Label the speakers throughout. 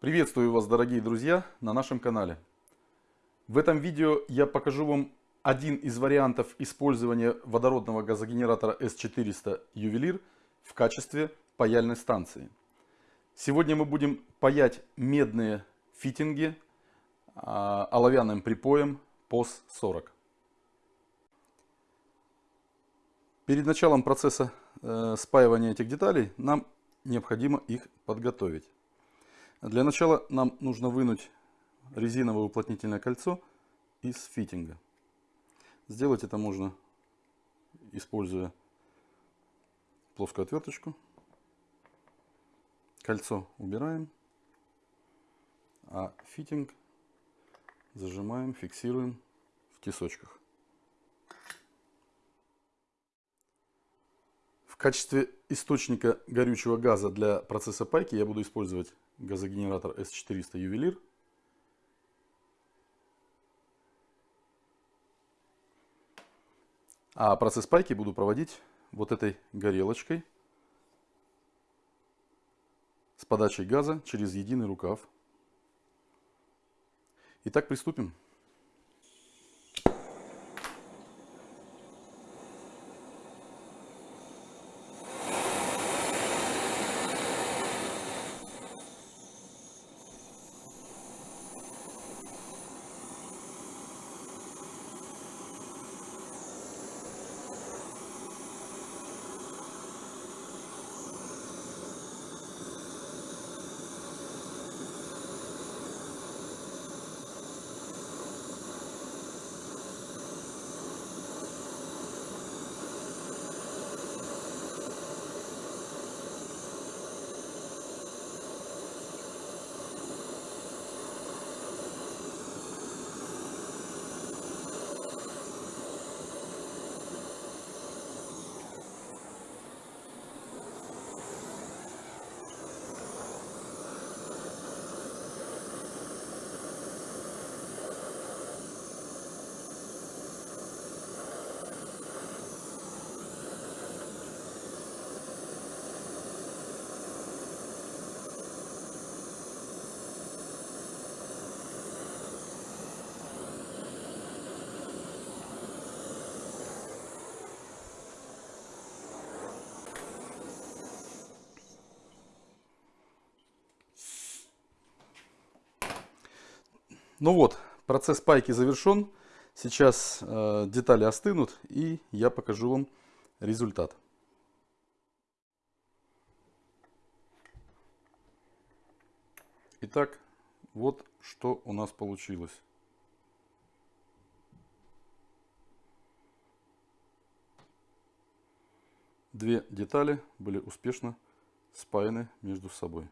Speaker 1: Приветствую вас, дорогие друзья, на нашем канале. В этом видео я покажу вам один из вариантов использования водородного газогенератора S400 Ювелир в качестве паяльной станции. Сегодня мы будем паять медные фитинги а, оловянным припоем POS 40. Перед началом процесса э, спаивания этих деталей нам необходимо их подготовить. Для начала нам нужно вынуть резиновое уплотнительное кольцо из фитинга. Сделать это можно, используя плоскую отверточку. Кольцо убираем, а фитинг зажимаем, фиксируем в тесочках. В качестве источника горючего газа для процесса пайки я буду использовать газогенератор S400 Ювелир. А процесс пайки буду проводить вот этой горелочкой с подачей газа через единый рукав. Итак, приступим. Ну вот, процесс пайки завершен. Сейчас э, детали остынут и я покажу вам результат. Итак, вот что у нас получилось. Две детали были успешно спаяны между собой.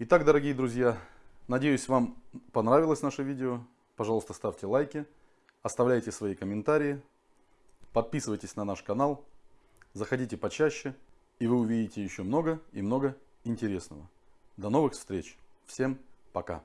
Speaker 1: Итак, дорогие друзья, надеюсь, вам понравилось наше видео. Пожалуйста, ставьте лайки, оставляйте свои комментарии, подписывайтесь на наш канал, заходите почаще, и вы увидите еще много и много интересного. До новых встреч. Всем пока.